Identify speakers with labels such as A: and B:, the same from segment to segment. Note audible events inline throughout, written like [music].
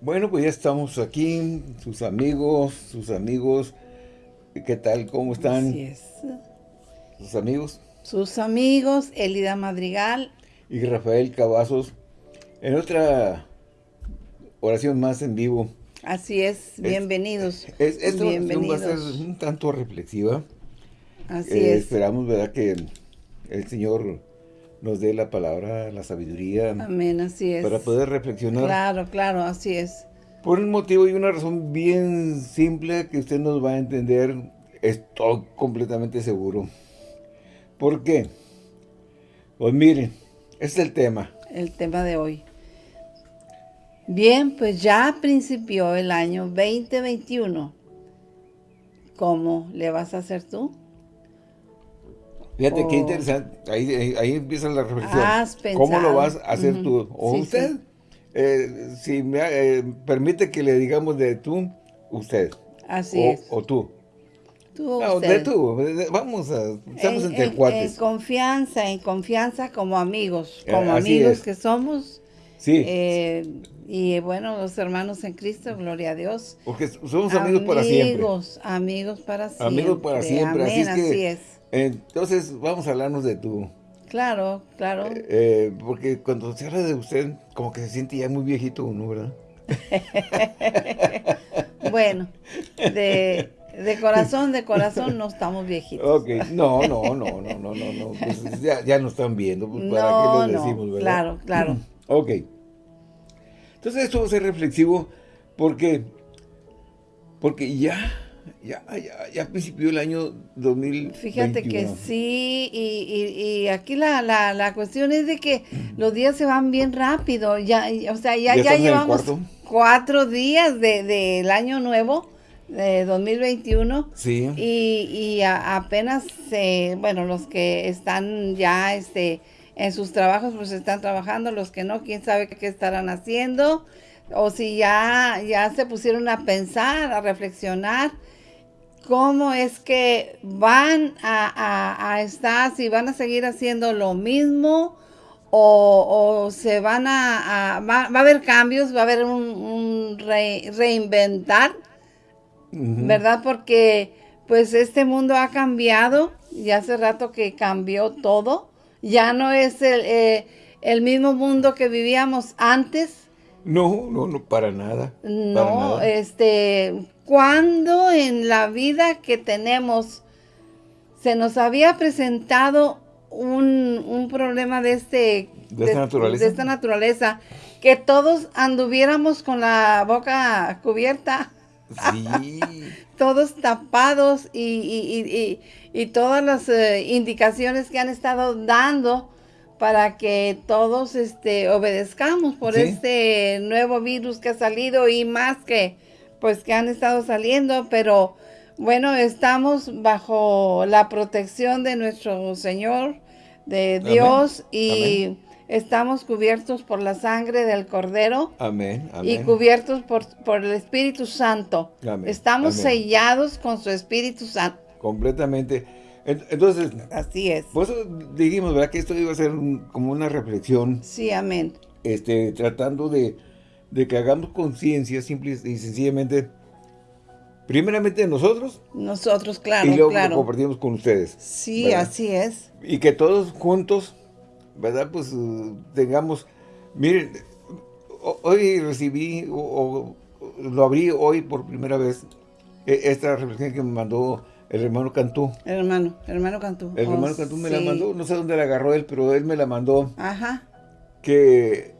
A: Bueno, pues ya estamos aquí, sus amigos, sus amigos. ¿Qué tal? ¿Cómo están?
B: Así es.
A: ¿Sus amigos?
B: Sus amigos, Elida Madrigal.
A: Y Rafael Cavazos. En otra oración más en vivo.
B: Así es, bienvenidos.
A: Es, esta
B: bienvenidos.
A: va a ser un tanto reflexiva.
B: Así
A: Eh,
B: es.
A: Esperamos, ¿verdad? Que el Señor nos dé la palabra, la sabiduría,
B: Amén, así es.
A: para poder reflexionar.
B: Claro, claro, así es.
A: Por un motivo y una razón bien simple que usted nos va a entender, estoy completamente seguro. ¿Por qué? Pues miren, este es el tema.
B: El tema de hoy. Bien, pues ya principió el año 2021. ¿Cómo le vas a hacer tú?
A: Fíjate qué
B: Oh.
A: interesante, ahí, ahí, ahí empieza la reflexión.
B: Has
A: ¿Cómo lo vas a hacer
B: Ujú.
A: tú? O
B: Sí,
A: usted,
B: sí.
A: eh, si me eh, permite que le digamos de tú, usted.
B: Así
A: o,
B: es.
A: o tú.
B: Tú,
A: No, de tú. Vamos a, estamos
B: en,
A: entre
B: en-
A: cuates.
B: en confianza, en confianza como amigos,
A: Eh,
B: como amigos
A: es.
B: que somos.
A: sí,
B: y bueno, los hermanos en Cristo, gloria a Dios.
A: porque somos amigos para siempre.
B: Amigos, amigos para siempre.
A: Amigos para siempre, así es que-
B: así es.
A: Entonces, vamos a hablarnos de tú.
B: Claro, claro.
A: Eh, porque cuando se habla de usted, como que se siente ya muy viejito uno, ¿verdad? [laughs]
B: Bueno, de, de corazón, de corazón no estamos viejitos.
A: Ok, no, no, no, no, no, no, no. Pues ya, ya nos están viendo, pues para
B: no,
A: qué les
B: no,
A: decimos, ¿verdad?
B: claro, claro. [clears throat]
A: Ok. Entonces esto va a ser reflexivo porque, porque ya, ya, ya, ya principió el año 2021.
B: Fíjate que sí, y, y- y aquí la, la, la cuestión es de que los días se van bien rápido, ya, o sea, ya,
A: ¿Ya
B: llevamos cuatro días de- del año nuevo, de 2021,
A: Sí.
B: y, y a- apenas, eh, bueno, los que están ya este, en sus trabajos, pues están trabajando, los que no, quién sabe qué estarán haciendo, o si ya, ya se pusieron a pensar, a reflexionar, cómo es que van a, a- a estar, si van a seguir haciendo lo mismo o, o se van a, a- va, va a haber cambios, va a haber un, un re- reinventar. ¿verdad? Porque pues este mundo ha cambiado y hace rato que cambió todo, ya no es el, eh, el mismo mundo que vivíamos antes.
A: No, no, no, para nada. para
B: No,
A: nada.
B: este, cuando en la vida que tenemos se nos había presentado un, un problema de este
A: ¿De esta naturaleza?
B: de esta naturaleza, que todos anduviéramos con la boca cubierta,
A: Sí. [laughs]
B: todos tapados y, y- y- y- y todas las eh, indicaciones que han estado dando para que todos este, obedezcamos por
A: Sí.
B: este nuevo virus que ha salido y más que pues que han estado saliendo, pero bueno, estamos bajo la protección de nuestro Señor, de
A: Amén.
B: Dios y
A: Amén.
B: estamos cubiertos por la sangre del Cordero
A: Amén,
B: y
A: amén.
B: cubiertos por, por el Espíritu Santo.
A: Amén,
B: Estamos
A: amén.
B: sellados con su Espíritu Santo.
A: Completamente. En- Entonces,
B: Así es.
A: por eso dijimos, ¿verdad? Que esto iba a ser un- como una reflexión
B: Sí, amén.
A: este, tratando de, de que hagamos conciencia simple y sencillamente, primeramente nosotros
B: Nosotros, claro,
A: y luego lo compartimos con ustedes.
B: Sí,
A: ¿verdad?
B: así es.
A: Y que todos juntos, ¿verdad? Pues eh, tengamos, miren, ho- hoy recibí, o, o- lo abrí hoy por primera vez, e- esta reflexión que me mandó el hermano Cantú.
B: Hermano, hermano Cantú.
A: El
B: Oh,
A: hermano Cantú me la mandó, no sé dónde la agarró él, pero él me la mandó.
B: Ajá.
A: que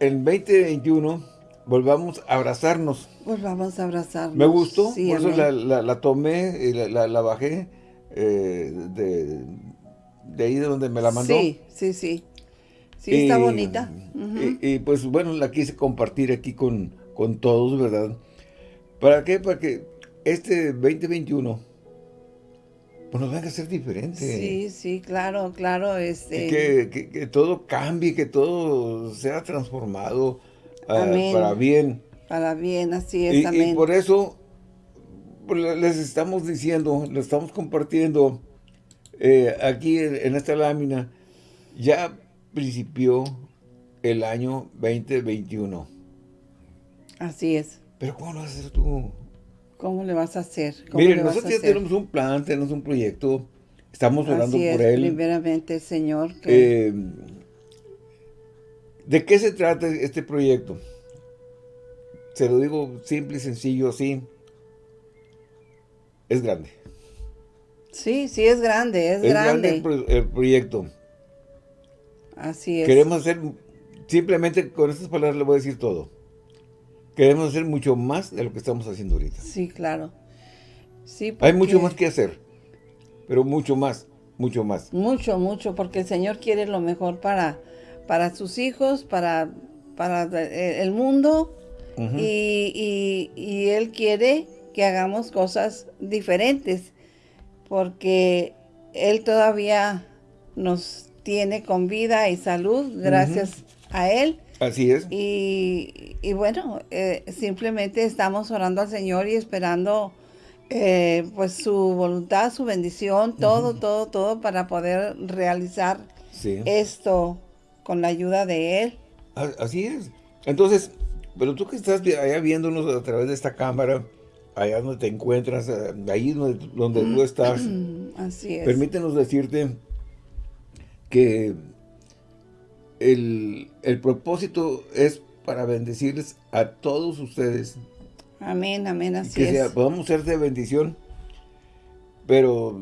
A: en 2021 volvamos a abrazarnos.
B: Pues vamos a abrazarnos.
A: Me gustó,
B: Sí,
A: por eso la, la- la tomé y la, bajé eh, de, de ahí de donde me la mandó.
B: Sí, sí, sí. Sí, está bonita.
A: Y, y, pues bueno, la quise compartir aquí con, con todos, ¿verdad? ¿Para qué? Para que este 2021 pues nos venga a ser diferente.
B: Sí, sí, claro, claro. Este,
A: que, que- que todo cambie, que todo sea transformado ah, para bien.
B: Para bien, así es,
A: Y, y por eso pues, le- les estamos diciendo, les estamos compartiendo eh, aquí en, en esta lámina, ya principió el año 2021.
B: Así es.
A: Pero ¿cómo lo vas a hacer tú?
B: ¿Cómo le vas a hacer?
A: Miren, nosotros ya tenemos un plan, tenemos un proyecto, estamos orando
B: Así
A: por él.
B: primeramente, Señor. que-
A: Eh, ¿De qué se trata este proyecto? Se lo digo simple y sencillo así. Es grande.
B: sí, sí es grande, es,
A: Es
B: grande.
A: grande el, pro- el proyecto.
B: Así es.
A: Queremos hacer, simplemente con estas palabras le voy a decir todo. Queremos hacer mucho más de lo que estamos haciendo ahorita.
B: Sí, claro. Sí,
A: Hay mucho más que hacer, pero mucho más, mucho más.
B: Mucho, mucho, porque el Señor quiere lo mejor para, para sus hijos, para, para eh, el mundo, y, y- y Él quiere que hagamos cosas diferentes, porque Él todavía nos tiene con vida y salud, gracias a Él.
A: Así es.
B: Y, y bueno, eh, simplemente estamos orando al Señor y esperando eh, pues su voluntad, su bendición, todo, todo, todo para poder realizar
A: Sí.
B: esto con la ayuda de Él.
A: Así es. Entonces, pero tú que estás allá viéndonos a través de esta cámara, allá donde te encuentras, eh, ahí donde, donde tú estás,
B: Mm, [clears throat] Así es.
A: permítenos decirte que el, el propósito es para bendecirles a todos ustedes,
B: Amén, amén, así
A: que sea-
B: es.
A: podamos ser de bendición, pero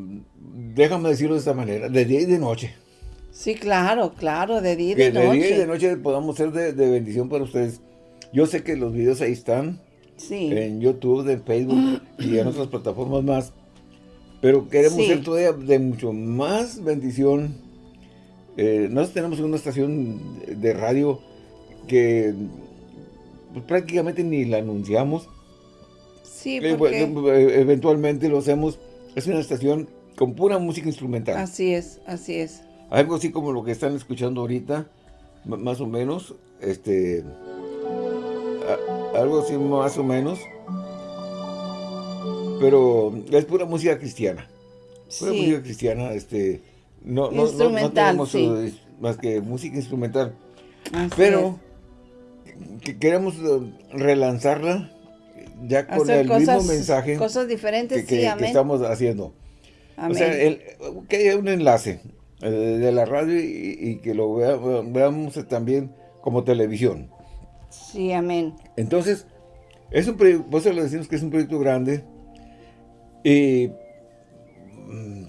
A: déjame decirlo de esta manera, de día y de noche.
B: Sí, claro, claro, de día y de
A: de día y de
B: noche.
A: noche podamos ser de, de bendición para ustedes. Yo sé que los videos ahí están,
B: Sí,
A: en YouTube, en Facebook [gasps] y en otras plataformas más. Pero queremos
B: Sí.
A: ser todavía de mucho más bendición. Eh, nosotros tenemos una estación de radio que pues, prácticamente ni la anunciamos.
B: sí,
A: Eh,
B: porque
A: eh, eventualmente lo hacemos. Es una estación con pura música instrumental.
B: así es, así es.
A: Algo así como lo que están escuchando ahorita, más o menos, este, a- algo así más o menos, pero es pura música cristiana, pura
B: Sí.
A: música cristiana, este, no, no- no- no,
B: Instrumental,
A: tenemos
B: sí.
A: eh, más que música instrumental,
B: así
A: pero que queremos eh, relanzarla ya
B: es.
A: con
B: Hacer
A: el
B: cosas,
A: mismo mensaje
B: cosas diferentes,
A: que, que-
B: sí,
A: que estamos haciendo.
B: amén.
A: O sea, el- que haya un enlace eh, de la radio y, y que lo vea- veamos también como televisión.
B: Sí, amén.
A: Entonces, es un proyecto, eso le decimos que es un proyecto grande y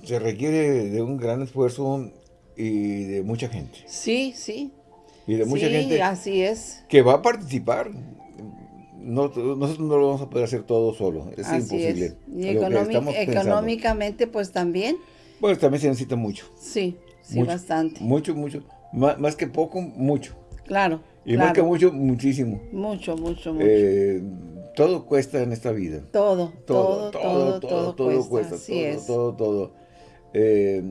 A: se requiere de un gran esfuerzo y de mucha gente.
B: Sí, sí.
A: Y de mucha
B: sí,
A: gente
B: así es.
A: que va a participar. No- nosotros no lo vamos a poder hacer todo solo, es
B: así
A: imposible.
B: es. Y económicamente, pues también.
A: Bueno, también se necesita mucho.
B: Sí, sí,
A: Mucho.
B: bastante.
A: Mucho, mucho. Má- Más, que poco, mucho.
B: Claro.
A: Y más que mucho, muchísimo.
B: Mucho, mucho, mucho.
A: Eh, todo cuesta en esta vida.
B: todo, todo,
A: todo,
B: todo, todo, cuesta. Así
A: todo,
B: es.
A: todo, todo. Eh,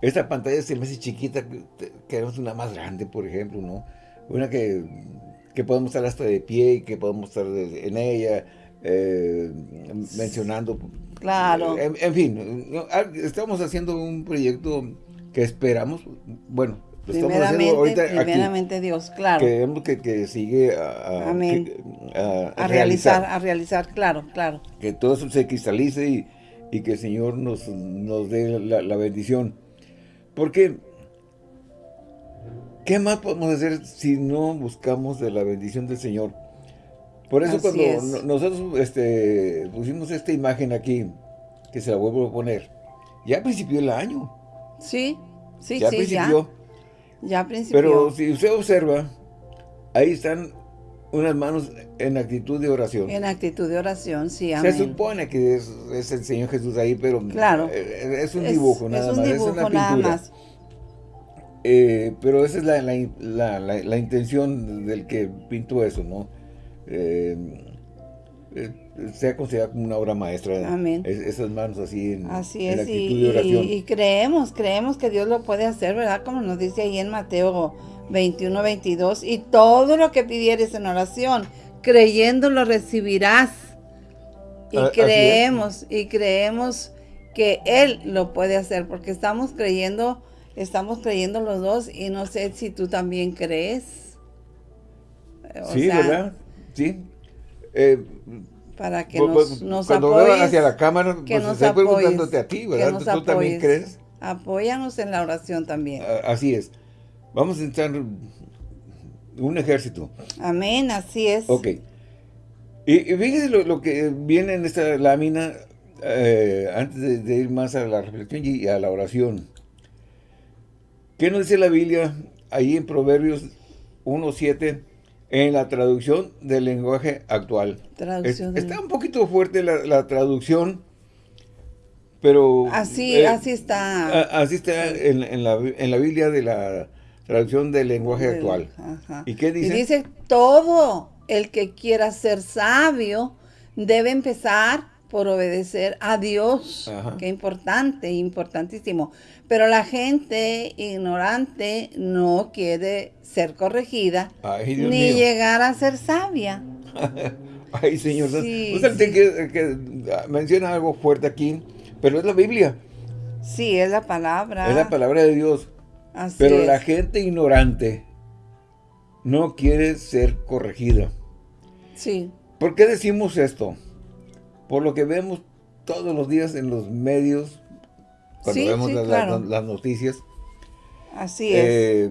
A: esta pantalla se me hace chiquita, que- queremos una más grande, por ejemplo, ¿no? Una que, que podemos estar hasta de pie y que podemos estar en ella, eh, mencionando.
B: Claro.
A: En, en fin. Ah, estamos haciendo un proyecto que esperamos, bueno, lo estamos haciendo
B: Primeramente,
A: ahorita aquí.
B: primeramente Dios, claro.
A: Queremos que, que sigue a, a- que- a-
B: a
A: a
B: realizar, a realizar, claro, claro.
A: que todo eso se cristalice y, y que el Señor nos, nos dé la, la bendición. Porque, ¿qué más podemos hacer si no buscamos de la bendición del Señor? Por eso
B: Así
A: cuando
B: es.
A: nosotros este, pusimos esta imagen aquí, que se la vuelvo a poner, ya a principio del año,
B: Sí, sí,
A: ya
B: sí,
A: principió,
B: ya. Ya principió.
A: pero si usted observa, ahí están unas manos en actitud de oración.
B: En actitud de oración, sí,
A: Se
B: amén.
A: supone que es, es el Señor Jesús ahí, pero
B: Claro.
A: eh, es un
B: Es-
A: dibujo,
B: es
A: nada
B: un
A: más,
B: dibujo,
A: es una
B: nada
A: pintura.
B: más.
A: Eh, pero esa es la, la, la- la- intención del que pintó eso, ¿no? Eh, eh, sea considerada como una obra maestra.
B: Amén.
A: es- esas manos así en,
B: Así
A: en
B: es,
A: actitud
B: y,
A: de oración.
B: y- y creemos, creemos que Dios lo puede hacer, ¿verdad? Como nos dice ahí en Mateo 21, 22, y todo lo que pidieres en oración, creyendo lo recibirás. Y
A: A- así es.
B: creemos, y creemos que Él lo puede hacer, porque estamos creyendo, estamos creyendo los dos, y no sé si tú también crees. O
A: sí,
B: sea,
A: ¿verdad? Sí. eh,
B: para que
A: Pues,
B: nos,
A: pues,
B: nos
A: cuando
B: apoyes.
A: hacia la cámara,
B: que
A: pues
B: nos
A: estoy
B: apoyes,
A: preguntándote a ti,
B: que
A: ¿verdad?
B: nos
A: ¿Tú también crees?
B: Apóyanos en la oración también.
A: A- Así es. Vamos a entrar un ejército.
B: Amén, así es.
A: Ok. Y, y fíjese lo, lo que viene en esta lámina, eh, antes de, de ir más a la reflexión y a la oración. ¿Qué nos dice la Biblia ahí en Proverbios 1.7 en la traducción del lenguaje actual?
B: Traducción
A: Es- está un poquito fuerte la, la traducción, pero...
B: Así,
A: eh,
B: así está.
A: a- Así está en, en la, en la Biblia de la traducción del lenguaje
B: Del-
A: actual.
B: ajá.
A: ¿Y qué dice?
B: Y dice, todo el que quiera ser sabio debe empezar por obedecer a Dios.
A: Ajá.
B: Qué importante, importantísimo. Pero la gente ignorante no quiere ser corregida
A: Ay,
B: ni
A: mío.
B: llegar a ser sabia. [laughs]
A: Ay, señor.
B: Sí,
A: Usted
B: sí.
A: que, que menciona algo fuerte aquí, pero es la Biblia,
B: Sí, es la palabra.
A: es la palabra de Dios.
B: Así
A: Pero
B: es.
A: la gente ignorante no quiere ser corregida.
B: Sí,
A: ¿Por qué decimos esto? Por lo que vemos todos los días en los medios, cuando
B: Sí,
A: vemos
B: sí,
A: las,
B: claro.
A: las- las noticias,
B: así es.
A: eh,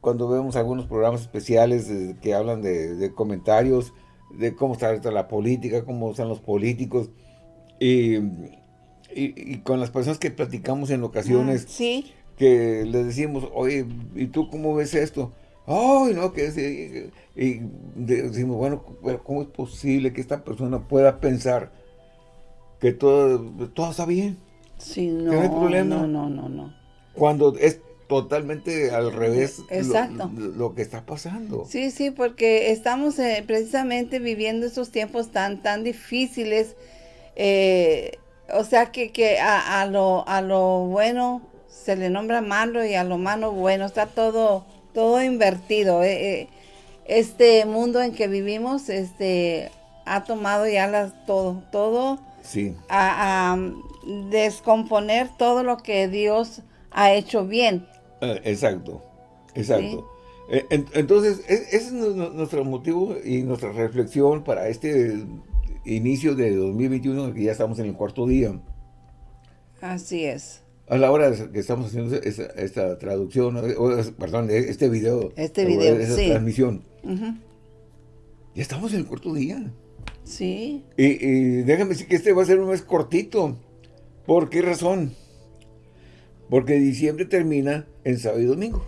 A: cuando vemos algunos programas especiales que hablan de, de comentarios, de cómo está la política, cómo están los políticos, y, y- y con las personas que platicamos en ocasiones,
B: Ah, sí,
A: que les decimos, oye, ¿y tú cómo ves esto? Ay, no, que es... Y, decimos, bueno, pero ¿cómo es posible que esta persona pueda pensar que todo, todo está bien?
B: sí, no,
A: no hay problema.
B: no, no, no, no.
A: Cuando es totalmente al revés lo-
B: Exacto.
A: Lo, que está pasando.
B: Sí, sí, porque estamos eh, precisamente viviendo estos tiempos tan, tan difíciles. eh, o sea que, que a, a lo, a lo bueno se le nombra malo y a lo malo bueno. Está todo, todo invertido. eh, eh. este mundo en que vivimos este, ha tomado ya las, todo, todo
A: Sí,
B: a, a descomponer todo lo que Dios ha hecho bien.
A: eh, exacto, exacto. Eh, en- entonces, e- ese es nu- nu- nuestro motivo y nuestra reflexión para este inicio de 2021, que ya estamos en el cuarto día.
B: Así es.
A: A la hora que estamos haciendo esa- esta traducción, perdón, este video.
B: Este video,
A: Esa
B: sí.
A: transmisión. Ya estamos en el cuarto día.
B: Sí.
A: Y, y déjame decir que este va a ser un mes cortito. ¿Por qué razón? Porque diciembre termina en sábado y domingo.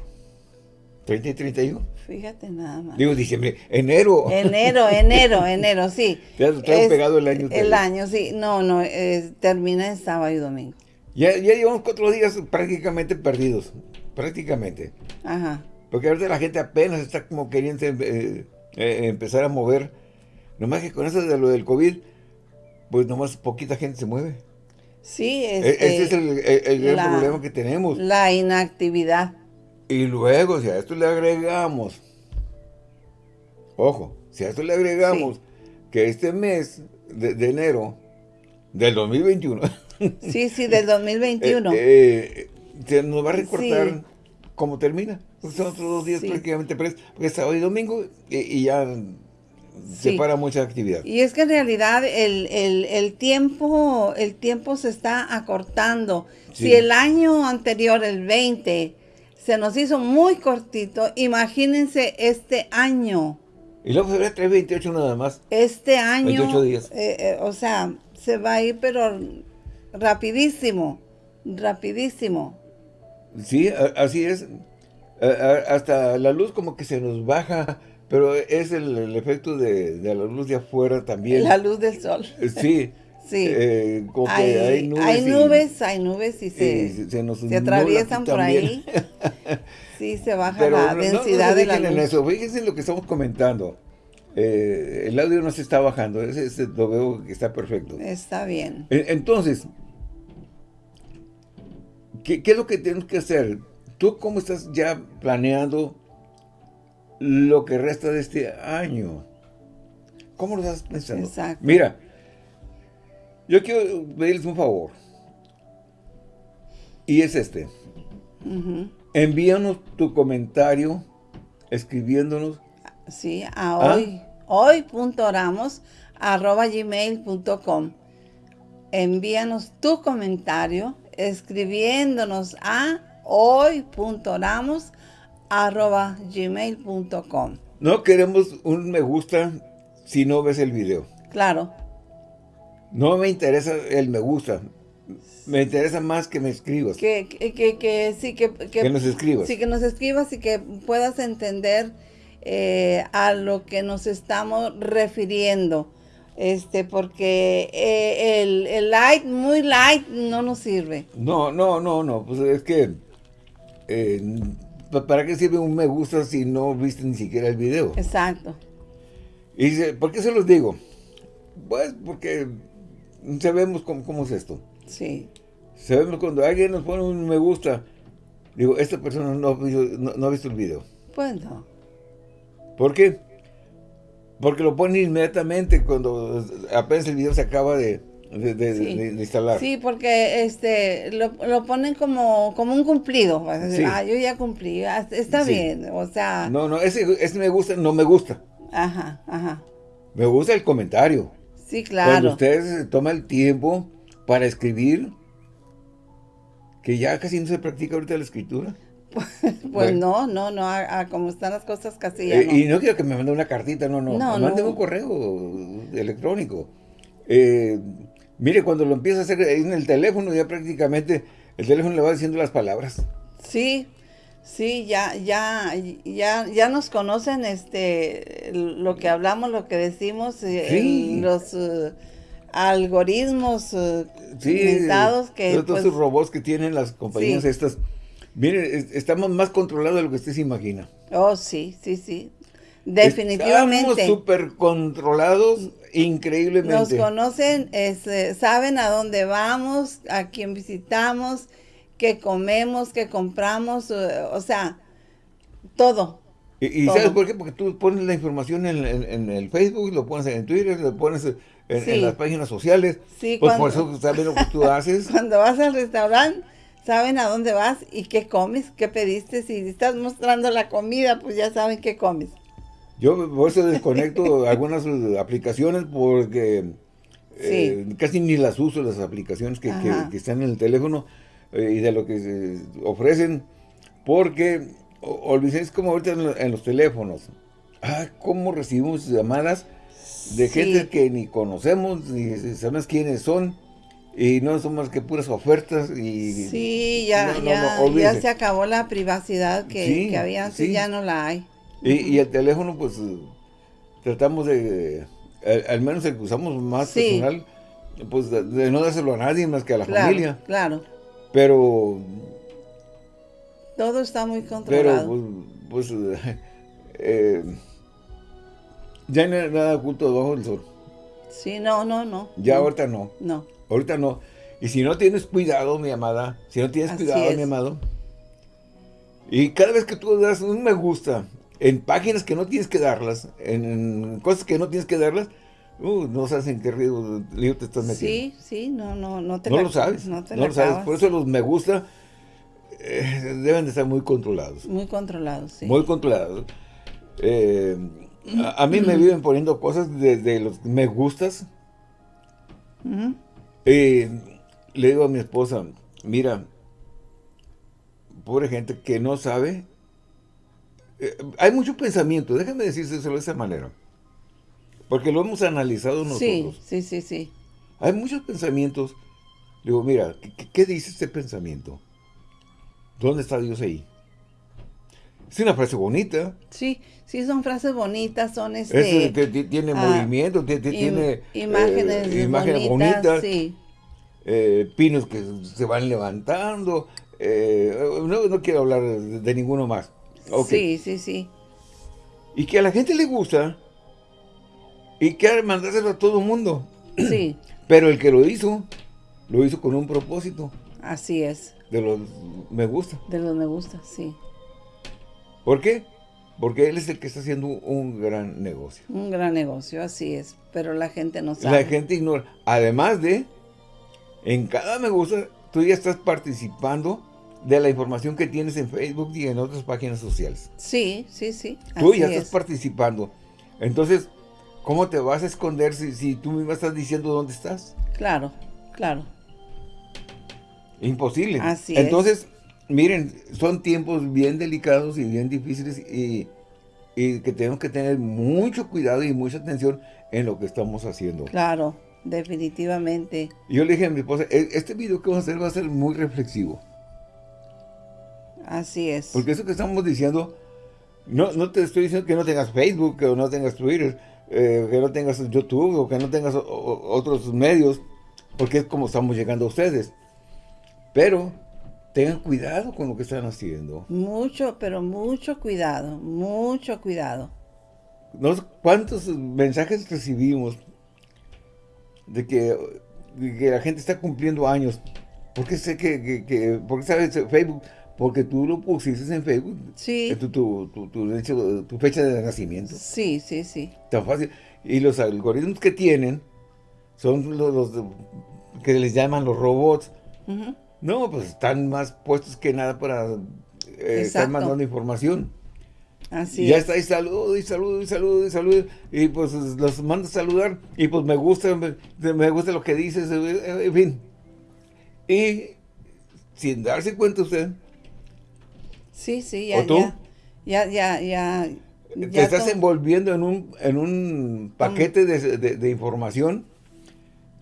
A: 30 y 31.
B: Fíjate nada más.
A: Digo diciembre, enero.
B: Enero, enero, enero, sí. [laughs]
A: Traigo
B: Es-
A: pegado el año.
B: El año, sí. No, no, eh, termina en sábado y domingo.
A: Ya, ya llevamos cuatro días prácticamente perdidos. Prácticamente.
B: Ajá.
A: Porque ahorita la gente apenas está como queriendo eh, eh, empezar a mover. Nomás que con eso de lo del COVID, pues nomás poquita gente se mueve.
B: Sí,
A: E-
B: este,
A: Ese es el, el- el gran
B: la-
A: problema que tenemos.
B: la inactividad.
A: Y luego, si a esto le agregamos, ojo, si a esto le agregamos que este mes de, de enero del 2021 [laughs] [laughs]
B: Sí, sí, del 2021.
A: eh, eh, se nos va a recortar
B: Sí.
A: cómo termina. Porque son otros dos días
B: Sí.
A: prácticamente presos, porque es sábado y domingo y, y ya se
B: Sí.
A: para mucha actividad.
B: Y es que en realidad el, el- el tiempo, el tiempo se está acortando. Si el año anterior, el 20, se nos hizo muy cortito, imagínense este año.
A: Y luego febrero 328 nada más.
B: Este año,
A: 28 días.
B: eh, eh, o sea, se va a ir pero rapidísimo, rapidísimo.
A: Sí, así es. Hasta la luz como que se nos baja, pero es el, el efecto de, de la luz de afuera también.
B: La luz del sol.
A: Sí. [laughs]
B: Sí.
A: Eh, como que
B: hay,
A: hay nubes.
B: hay
A: y-
B: nubes, hay nubes y se,
A: y se- nos
B: se atraviesan por ahí. [laughs] Sí, se baja
A: Pero
B: la
A: no-
B: densidad
A: no
B: de la
A: dediquen en
B: luz.
A: eso. Fíjense lo que estamos comentando. Eh, el audio no se está bajando. Ese, ese lo veo que está perfecto.
B: Está bien.
A: Entonces, ¿qué, qué es lo que tenemos que hacer? ¿Tú cómo estás ya planeando lo que resta de este año? ¿Cómo lo estás pensando?
B: Exacto.
A: Mira, yo quiero pedirles un favor. Y es este. Envíanos tu comentario escribiéndonos
B: Sí, a
A: ¿Ah?
B: hoy. hoy.oramos arroba gmail.com. Envíanos tu comentario escribiéndonos a hoy.oramos arroba gmail.com.
A: No queremos un me gusta si no ves el video.
B: Claro.
A: No me interesa el me gusta. Me interesa más que me escribas.
B: Que, que, que, sí, que,
A: que, nos escribas.
B: Sí, que nos escribas y que puedas entender eh, a lo que nos estamos refiriendo. Este, porque eh, el, el, light, muy light, no nos sirve.
A: No, no, no, no. Pues es que, eh, ¿para qué sirve un me gusta si no viste ni siquiera el video?
B: Exacto.
A: Y dice, ¿por qué se los digo? Pues porque sabemos cómo, cómo es esto.
B: Sí.
A: Sabemos cuando alguien nos pone un me gusta, digo, esta persona no, no, ha visto el video.
B: Pues no.
A: ¿Por qué? Porque lo pone inmediatamente cuando apenas el video se acaba de, instalar.
B: Sí, porque este lo, lo, ponen como, como un cumplido. Ah, yo ya cumplí, ah, está bien, o sea...
A: No, no, ese, ese me gusta, no me gusta.
B: Ajá, ajá.
A: Me gusta el comentario.
B: Sí, claro.
A: Cuando ustedes toman el tiempo para escribir, que ya casi no se practica ahorita la escritura. [laughs]
B: pues no, no, no, a, como están las cosas casi ya
A: eh, Y no quiero que me mande una cartita, no, no, no mande un correo electrónico. Eh, mire, cuando lo empieza a hacer en el teléfono, ya prácticamente el teléfono le va diciendo las palabras.
B: Sí, sí, ya, ya, ya, ya nos conocen este, lo que hablamos, lo que decimos, eh, los algoritmos uh, sí, que...
A: Todos pues, esos robots que tienen las compañías estas. Miren, estamos más controlados de lo que usted se imagina.
B: Oh, sí, sí, sí. Definitivamente.
A: Estamos súper controlados increíblemente.
B: Nos conocen, este, saben a dónde vamos, a quién visitamos, qué comemos, qué compramos, uh, o sea, todo.
A: ¿Y, sabes por qué? Porque tú pones la información en, en, el Facebook, lo pones en Twitter, lo pones en, las páginas sociales.
B: Sí,
A: pues por eso saben lo que tú [laughs] haces.
B: Cuando vas al restaurante, saben a dónde vas y qué comes, qué pediste. Si estás mostrando la comida, pues ya saben qué comes.
A: Yo por eso desconecto [laughs] algunas aplicaciones porque eh, casi ni las uso, las aplicaciones que, están en el teléfono eh, y de lo que se ofrecen. Porque, olvidéis como ahorita en, los teléfonos. Ah, cómo recibimos llamadas de gente que ni conocemos, ni sabemos quiénes son, y no son más que puras ofertas. y
B: Sí, ya, ya, se acabó la privacidad que, había antes, ya no la hay.
A: Y, el teléfono, pues, tratamos de, al, menos el que usamos más personal, pues, de, no dárselo a nadie más que a la familia.
B: Claro,
A: Pero...
B: Todo está muy controlado.
A: Pero, pues, pues [laughs] eh, ya no hay nada oculto debajo del sol.
B: Sí, no, no, no.
A: Ya ahorita no.
B: No.
A: Ahorita no. Y si no tienes cuidado, mi amada, si no tienes cuidado, mi amado, y cada vez que tú das un me gusta en páginas que no tienes que darlas, en cosas que no tienes que darlas, uh, no sabes en qué río, te estás metiendo.
B: Sí, sí, no, no, no te
A: No lo sabes, no, te lo sabes. Por eso los me gusta eh, deben de estar muy controlados.
B: Muy controlados, sí.
A: Muy controlados. Eh, a, mí me viven poniendo cosas desde los me gustas. Le digo a mi esposa, mira, pobre gente que no sabe. Eh, hay mucho pensamiento, déjame decírselo de esa manera. Porque lo hemos analizado nosotros.
B: Sí, sí, sí, sí.
A: Hay muchos pensamientos. Digo, mira, qué dice este pensamiento? ¿Dónde está Dios ahí? Es una frase bonita.
B: Sí, sí, son frases bonitas, son este...
A: tiene ah, movimiento, tiene...
B: Imágenes, eh, imágenes bonitas.
A: Eh, pinos que se van levantando. Eh, no, quiero hablar de, ninguno más.
B: Sí, sí, sí.
A: Y que a la gente le gusta y quiere mandárselo a todo el mundo.
B: Sí. [clears throat]
A: Pero el que lo hizo, lo hizo con un propósito.
B: Así es.
A: De los me gusta.
B: De los me gusta, sí.
A: ¿Por qué? Porque él es el que está haciendo un gran negocio.
B: Un gran negocio, así es. Pero la gente no sabe.
A: La gente ignora. Además de, en cada me gusta, tú ya estás participando de la información que tienes en Facebook y en otras páginas sociales.
B: Sí, sí, sí.
A: Tú ya estás participando. Entonces, ¿cómo te vas a esconder si, si tú misma estás diciendo dónde estás?
B: Claro, claro.
A: Imposible.
B: Así
A: Entonces, miren, son tiempos bien delicados y bien difíciles y, y que tenemos que tener mucho cuidado y mucha atención en lo que estamos haciendo.
B: Claro, definitivamente.
A: Yo le dije a mi esposa, "E- este video que vamos a hacer va a ser muy reflexivo.
B: Así es.
A: Porque eso que estamos diciendo, no, no te estoy diciendo que no tengas Facebook, que no tengas Twitter, eh, que no tengas YouTube o que no tengas o- otros medios, porque es como estamos llegando a ustedes. Pero tengan cuidado con lo que están haciendo.
B: Mucho, pero mucho cuidado, mucho cuidado.
A: ¿Cuántos mensajes recibimos de que, de que la gente está cumpliendo años? ¿Por qué sé que, que, que- por qué sabes Facebook? Porque tú lo pusiste en Facebook,
B: Sí,
A: eh, tu, tu, tu, tu hecho- tu fecha de nacimiento.
B: sí, sí, sí.
A: Tan fácil. Y los algoritmos que tienen son los, que les llaman los robots. No, pues están más puestos que nada para eh, estar mandando información.
B: Así
A: y ya
B: es.
A: está, y saludo, y saludo, y saludo, y saludo. Y pues los mando a saludar. Y pues me gusta, me, me gusta lo que dices, eh, en fin. Y sin darse cuenta usted,
B: Sí, sí,
A: ¿O
B: ya,
A: tú?
B: ya, ya, ya, ya.
A: te
B: ya
A: estás envolviendo en un, en un paquete de, de- de información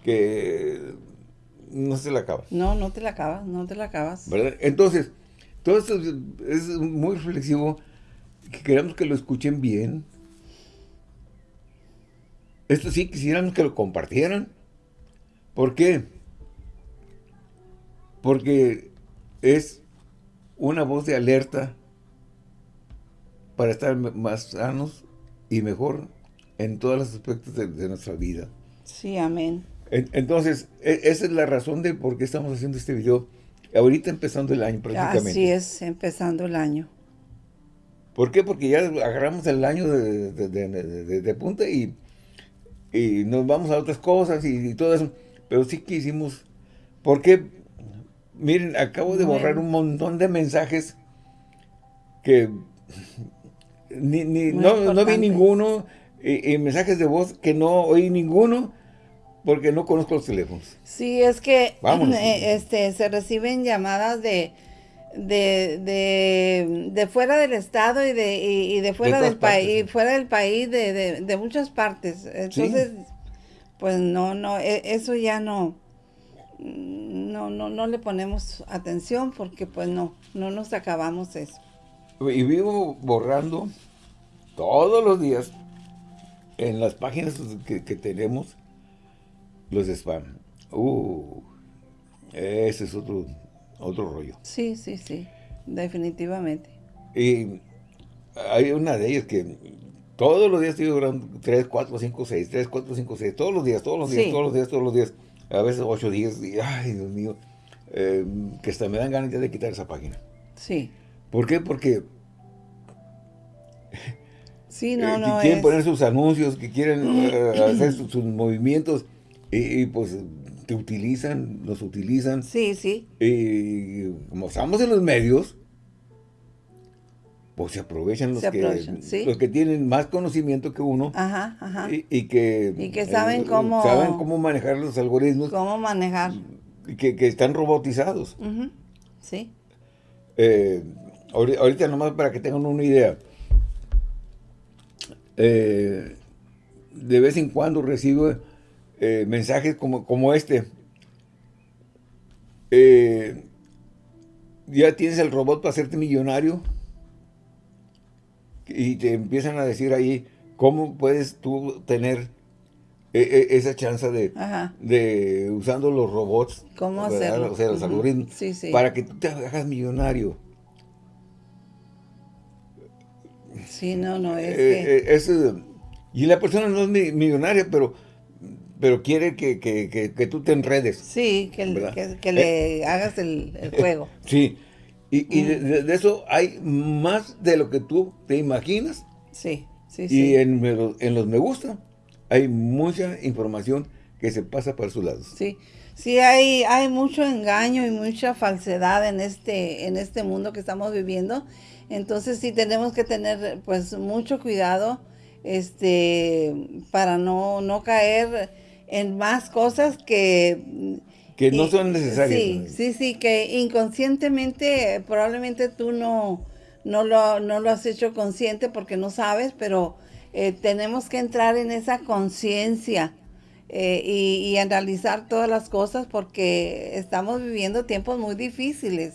A: que no se la acaba.
B: No, no te la acabas, no te la acabas.
A: ¿verdad? Entonces, todo esto es, muy reflexivo, que queremos que lo escuchen bien. Esto sí quisiéramos que lo compartieran. ¿Por qué? Porque es una voz de alerta para estar más sanos y mejor en todos los aspectos de, de nuestra vida.
B: Sí, amén.
A: En- Entonces, e- esa es la razón de por qué estamos haciendo este video. Ahorita empezando el año prácticamente.
B: Así es, empezando el año.
A: ¿Por qué? Porque ya agarramos el año de, de- de- de- de- de punta y, y nos vamos a otras cosas y, y todo eso. Pero sí que hicimos... Porque, miren, acabo de borrar un montón de mensajes que ni, ni- no, no vi ninguno. Y, y mensajes de voz que no oí ninguno porque no conozco los teléfonos.
B: Sí, es que
A: Vámonos.
B: eh, este, se reciben llamadas de, de, de, de fuera del estado y de, y, y de fuera del país, fuera del país, de, de, muchas partes. Entonces, pues no, no, e- eso ya no, no, no, no le ponemos atención porque pues no, no nos acabamos eso.
A: Y vivo borrando todos los días en las páginas que, que tenemos los spam. Uh, ese es otro, otro rollo.
B: Sí, sí, sí, definitivamente.
A: Y hay una de ellas que todos los días estoy borrando 3, 4, 5, 6, 3, 4, 5, 6, todos los días, todos los días,
B: Sí.
A: todos los días, todos los días. A veces 8 días y, ay, Dios mío, eh, que hasta me dan ganas ya de quitar esa página.
B: Sí,
A: ¿Por qué? Porque
B: sí,
A: eh,
B: no,
A: que
B: no
A: quieren
B: es.
A: poner sus anuncios, que quieren eh, [clears throat] hacer sus, sus movimientos y, y, pues te utilizan, nos utilizan.
B: Sí, sí,
A: Y como estamos en los medios, pues se aprovechan los,
B: Se
A: que,
B: aprovechan, sí.
A: los que tienen más conocimiento que uno
B: ajá, ajá.
A: y, y que, eh,
B: Y que saben cómo-
A: saben cómo manejar los algoritmos
B: ¿Cómo manejar?
A: y que, que están robotizados.
B: Ujú, Sí,
A: Eh, ahori- ahorita nomás para que tengan una idea. Eh, de vez en cuando recibo eh, mensajes como, como este. Eh, ya tienes el robot para hacerte millonario. Y te empiezan a decir ahí cómo puedes tú tener eh, esa chance de, de usando los robots.
B: ¿Cómo
A: ¿verdad?
B: hacerlo?
A: O sea, los algoritmos.
B: Sí, sí.
A: Para que tú te hagas millonario.
B: Sí, no, no, es
A: Eh,
B: que...
A: eh, eh, y la persona no es mi- millonaria, pero, pero quiere que, que- que- que tú te enredes.
B: Sí, que, que, que le hagas el, el juego. [laughs]
A: Sí. Y, y de, de- de eso hay más de lo que tú te imaginas.
B: Sí, sí,
A: Y
B: sí.
A: en, me- en los me gusta hay mucha información que se pasa por sus lados.
B: Sí, sí hay, hay mucho engaño y mucha falsedad en este, en este mundo que estamos viviendo. Entonces sí tenemos que tener pues mucho cuidado este, para no, no caer en más cosas que...
A: Que no son necesarias.
B: Sí, sí, sí, que inconscientemente probablemente tú no, no, lo, no lo has hecho consciente porque no sabes, pero eh, tenemos que entrar en esa conciencia eh, y, y analizar todas las cosas porque estamos viviendo tiempos muy difíciles.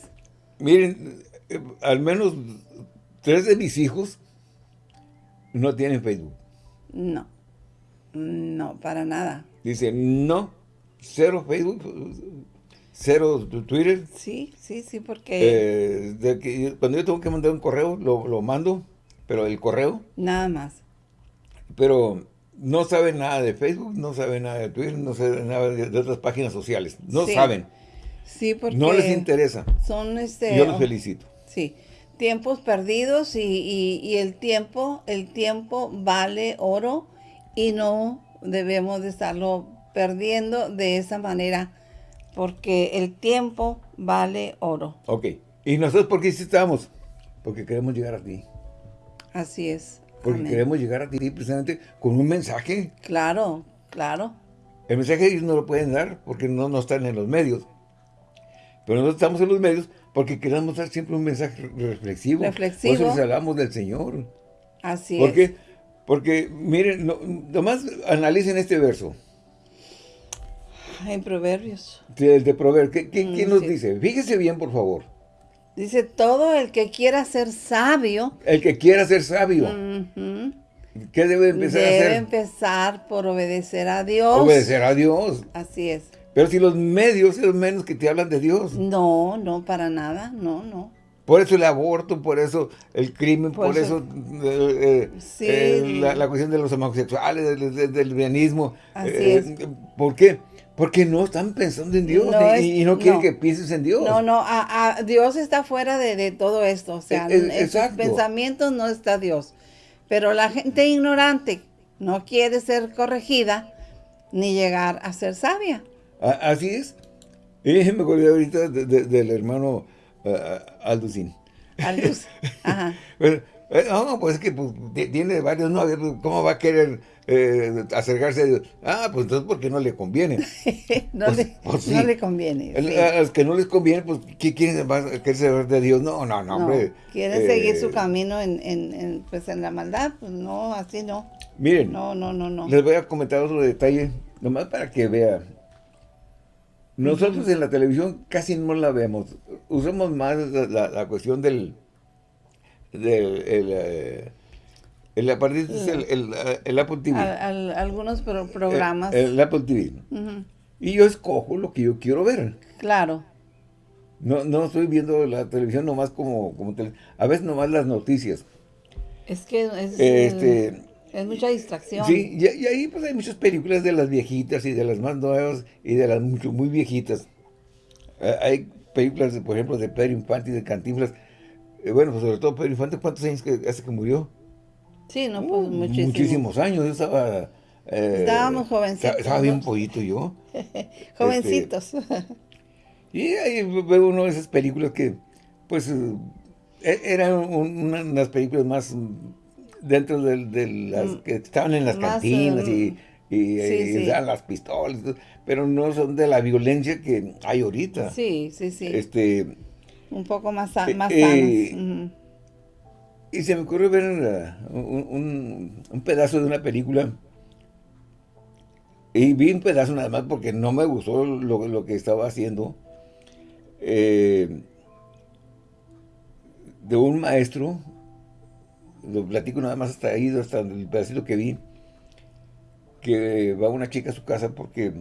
A: Miren, eh, al menos tres de mis hijos no tienen Facebook.
B: No, no, para nada.
A: Dice, no, cero Facebook, cero Twitter.
B: Sí, sí, sí, porque...
A: Eh, de que cuando yo tengo que mandar un correo, lo, lo mando, pero el correo.
B: Nada más.
A: Pero no saben nada de Facebook, no saben nada de Twitter, no saben nada de, de otras páginas sociales. No
B: Sí.
A: saben.
B: Sí, porque...
A: No les interesa.
B: Son este...
A: Yo los felicito.
B: Sí, tiempos perdidos y, y- y el tiempo, el tiempo vale oro y no debemos de estarlo perdiendo de esa manera porque el tiempo vale oro.
A: Ok. ¿Y nosotros por qué estamos? Porque queremos llegar a ti.
B: Así es.
A: Porque
B: Amén.
A: queremos llegar a ti precisamente con un mensaje.
B: Claro, claro.
A: El mensaje ellos no lo pueden dar porque no, no están en los medios. Pero nosotros estamos en los medios porque queremos dar siempre un mensaje reflexivo.
B: Reflexivo.
A: Por eso les hablamos del Señor.
B: Así
A: ¿Por
B: es.
A: qué? Porque, miren, no- nomás analicen este verso.
B: En Proverbios.
A: El de Proverbios. ¿Qué, qué-
B: Mm,
A: quién nos
B: sí.
A: dice? Fíjese bien, por favor.
B: Dice, todo el que quiera ser sabio,
A: El que quiera ser sabio, ¿qué debe empezar a
B: debe
A: hacer?
B: empezar por obedecer a Dios.
A: Obedecer a Dios.
B: Así es.
A: Pero si los medios es menos que te hablan de Dios.
B: No, no, para nada, no, no.
A: Por eso el aborto, por eso el crimen, por,
B: Por
A: eso,
B: eso-
A: eh, eh,
B: Sí.
A: eh, la, la cuestión de los homosexuales, del, del, del veganismo.
B: Así es.
A: ¿Por qué? Porque no están pensando en Dios
B: No
A: ni-
B: es-
A: y, no quieren
B: no.
A: que pienses en Dios.
B: No, no, a- a- Dios está fuera de, de todo esto, o sea,
A: E- e-
B: en sus pensamientos no está Dios. Pero la gente ignorante no quiere ser corregida ni llegar a ser sabia.
A: A- así es. Y me acordé ahorita de- de- del hermano uh, Alducín.
B: Al luz. Ajá. [laughs]
A: Pero, eh, no, pues es que pues, ti- tiene varios pues, ¿cómo va a querer eh, acercarse? Ah, pues entonces porque no le conviene. [laughs]
B: No,
A: Pues-
B: le,
A: pues sí.
B: no le conviene.
A: El-
B: sí.
A: A los que no les conviene, pues, ¿qué quieren va a querer saber de Dios? No, no, no,
B: No,
A: hombre.
B: quieren
A: Eh,
B: seguir su camino en, en- en, pues en la maldad, pues no, así no.
A: Miren,
B: No, no, no, no.
A: les voy a comentar otro detalle, nomás para que vean. Nosotros en la televisión casi no la vemos. Usamos más la, la- la cuestión del... del el, eh, el aparatito es el, el, el Apple TV.
B: Al- al- algunos pro- programas.
A: El, el Apple TV. Y yo escojo lo que yo quiero ver.
B: Claro.
A: No, no estoy viendo la televisión nomás como, como tele- a veces nomás las noticias.
B: Es que es,
A: Este,
B: es mucha distracción.
A: Sí, y, y ahí pues hay muchas películas de las viejitas y de las más nuevas y de las mucho, muy viejitas. Eh, hay películas, de, por ejemplo, de Pedro Infante y de Cantinflas. Eh, bueno, pues sobre todo Pedro Infante, ¿cuántos años que hace que murió?
B: Sí, no, pues
A: Uh,
B: muchísimo.
A: Muchísimos años. Yo estaba... eh,
B: Estábamos jovencitos,
A: Estaba, bien pollito yo. [laughs]
B: Jovencitos.
A: Y ahí veo uno de esas películas que, pues, eran un- una- unas películas más dentro de, de las que estaban en las
B: Más,
A: cantinas y, y,
B: sí,
A: y
B: sí.
A: las pistolas, pero no son de la violencia que hay ahorita.
B: sí, sí, sí.
A: Este,
B: Un poco más,
A: eh,
B: más
A: eh,
B: sanos.
A: Y se me ocurrió ver un, un- un pedazo de una película. Y vi un pedazo nada más porque no me gustó lo, lo que estaba haciendo. eh, de un maestro. Lo platico nada más hasta ahí, hasta el pedacito que vi. Que va una chica a su casa porque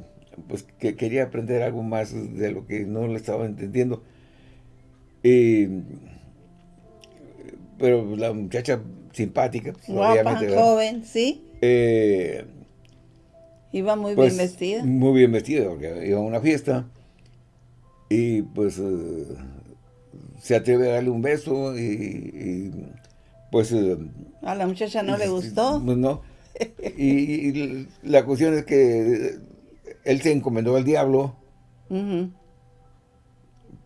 A: pues que quería aprender algo más de lo que no le estaba entendiendo. Eh, pero la muchacha simpática, pues,
B: Guapa, joven, sí.
A: Eh,
B: Iba muy
A: pues,
B: bien vestida.
A: Muy bien vestida, porque iba a una fiesta. Y pues eh, se atreve a darle un beso y, y, pues... eh,
B: A la muchacha no le gustó.
A: pues, no. Y, y la cuestión es que él se encomendó al diablo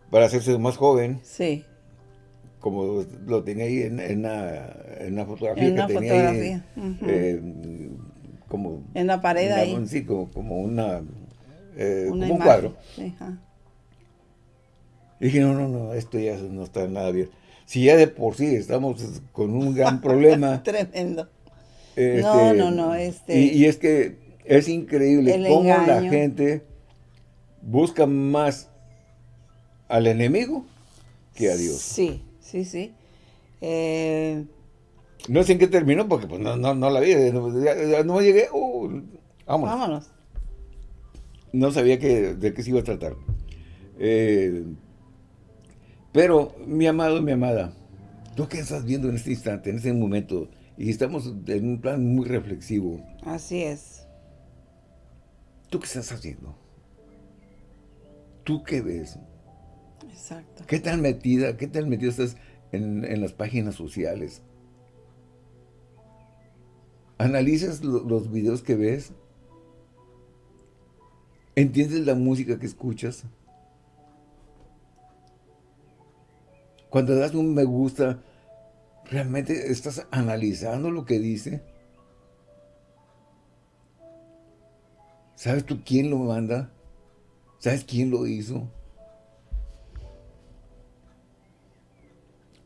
A: para hacerse más joven,
B: Sí.
A: como lo tenía ahí en, en, una, fotografía
B: en una
A: que
B: fotografía.
A: tenía ahí, eh, como...
B: En la pared ahí.
A: Sí, como, como una... Eh, como un cuadro. Y dije, no, no, no, esto ya no está nada bien. Si ya de por sí estamos con un gran problema. [laughs]
B: Tremendo.
A: Este,
B: no, no, no. Este,
A: y, es que es increíble cómo la gente busca más al enemigo que a Dios.
B: Sí, sí, sí. Eh,
A: no sé en qué terminó porque pues no, no, no la vi. No, no llegué. Uh, vámonos.
B: vámonos.
A: No sabía que, de qué se iba a tratar. Eh, pero, mi amado, mi amada, ¿tú qué estás viendo en este instante, en este momento? Y estamos en un plan muy reflexivo.
B: Así es.
A: ¿Tú qué estás haciendo? ¿Tú qué ves?
B: Exacto.
A: ¿Qué tan metida, qué tan metida estás en, en las páginas sociales? ¿Analizas los videos que ves? ¿Entiendes la música que escuchas? Cuando das un me gusta, ¿realmente estás analizando lo que dice? ¿Sabes tú quién lo manda? ¿Sabes quién lo hizo?